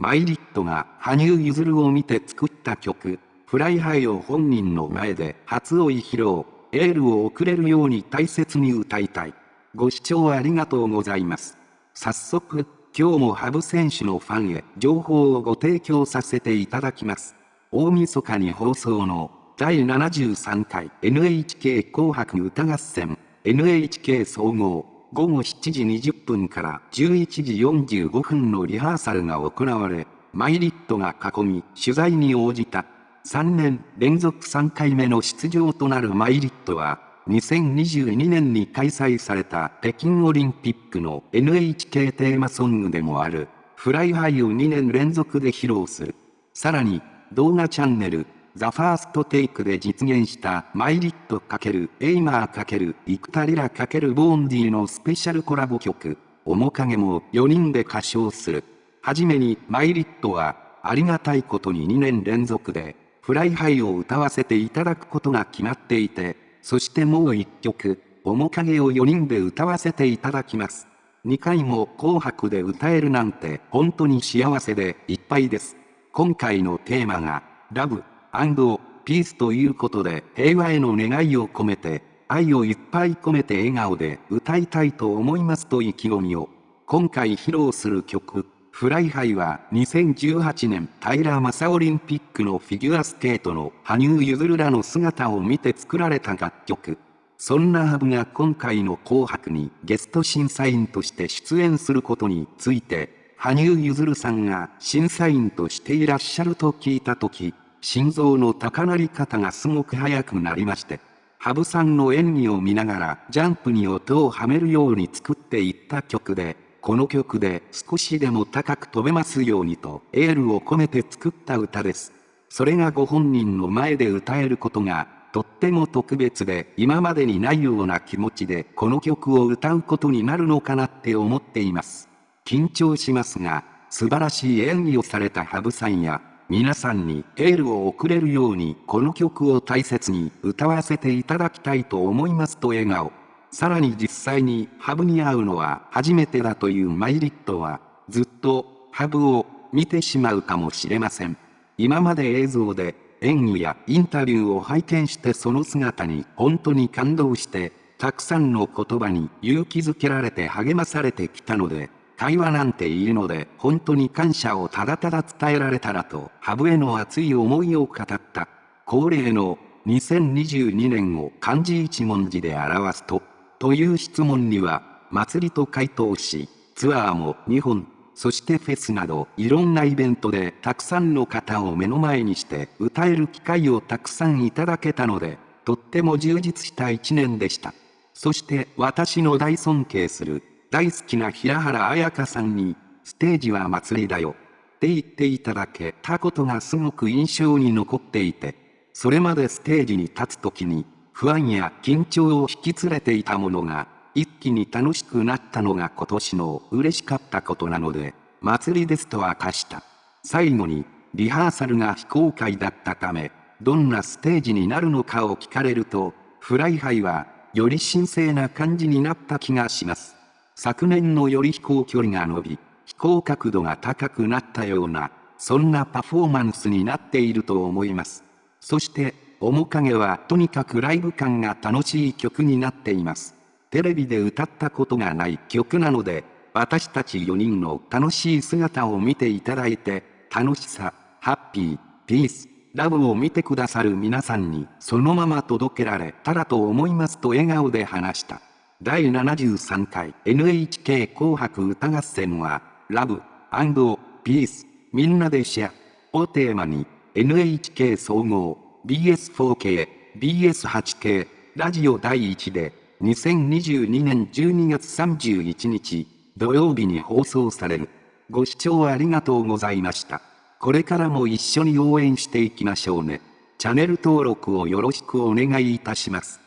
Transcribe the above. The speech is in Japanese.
milet が羽生結弦を見て作った曲、 Fly High を本人の前で初追い披露、エールを送れるように大切に歌いたい。ご視聴ありがとうございます。早速、今日も羽生選手のファンへ情報をご提供させていただきます。大晦日に放送の第73回 NHK 紅白歌合戦 NHK 総合午後7時20分から11時45分のリハーサルが行われ、 milet が囲み取材に応じた。3年連続3回目の出場となる milet は、2022年に開催された北京オリンピックの NHK テーマソングでもある、 Fly High を2年連続で披露する。さらに、動画チャンネル、 THE FIRST TAKE で実現した milet×Aimer×幾田りら×Vaundy のスペシャルコラボ曲、面影も4人で歌唱する。はじめに milet は、ありがたいことに2年連続で、 Fly High を歌わせていただくことが決まっていて、そしてもう1曲、面影を4人で歌わせていただきます。2回も紅白で歌えるなんて本当に幸せでいっぱいです。今回のテーマが、 Love, and Peace ということで平和への願いを込めて、愛をいっぱい込めて笑顔で歌いたいと思いますと意気込みを。今回披露する曲、 Fly High は2018年平昌オリンピックのフィギュアスケートの羽生結弦らの姿を見て作られた楽曲。そんなハブが今回の紅白にゲスト審査員として出演することについて、羽生結弦さんが審査員としていらっしゃると聞いたとき、心臓の高鳴り方がすごく速くなりまして、羽生さんの演技を見ながらジャンプに音をはめるように作っていった曲で、この曲で少しでも高く飛べますようにとエールを込めて作った歌です。それがご本人の前で歌えることがとっても特別で今までにないような気持ちでこの曲を歌うことになるのかなって思っています。緊張しますが、素晴らしい演技をされた羽生さんや皆さんにエールを送れるようにこの曲を大切に歌わせていただきたいと思いますと笑顔。さらに実際にハブに会うのは初めてだというマイリットはずっとハブを見てしまうかもしれません。今まで映像で演技やインタビューを拝見してその姿に本当に感動してたくさんの言葉に勇気づけられて励まされてきたので会話なんていいので本当に感謝をただただ伝えられたらと、ハブへの熱い思いを語った。恒例の2022年を漢字一文字で表すと、という質問には、祭りと回答し、ツアーも2本、そしてフェスなどいろんなイベントでたくさんの方を目の前にして歌える機会をたくさんいただけたので、とっても充実した一年でした。そして私の大尊敬する大好きな平原綾香さんに、ステージは祭りだよ。って言っていただけたことがすごく印象に残っていて、それまでステージに立つ時に、不安や緊張を引き連れていたものが、一気に楽しくなったのが今年の嬉しかったことなので、祭りですと明かした。最後に、リハーサルが非公開だったため、どんなステージになるのかを聞かれると、 Fly High は、より神聖な感じになった気がします。昨年のより飛行距離が伸び、飛行角度が高くなったような、そんなパフォーマンスになっていると思います。そして、面影はとにかくライブ感が楽しい曲になっています。テレビで歌ったことがない曲なので、私たち4人の楽しい姿を見ていただいて、楽しさ、ハッピー、ピース、ラブを見てくださる皆さんにそのまま届けられたらと思いますと笑顔で話した。第73回 NHK 紅白歌合戦は、ラブピース、みんなでシェアをテーマに、NHK 総合、BS4K、BS8K、ラジオ第1で、2022年12月31日、土曜日に放送される。ご視聴ありがとうございました。これからも一緒に応援していきましょうね。チャンネル登録をよろしくお願いいたします。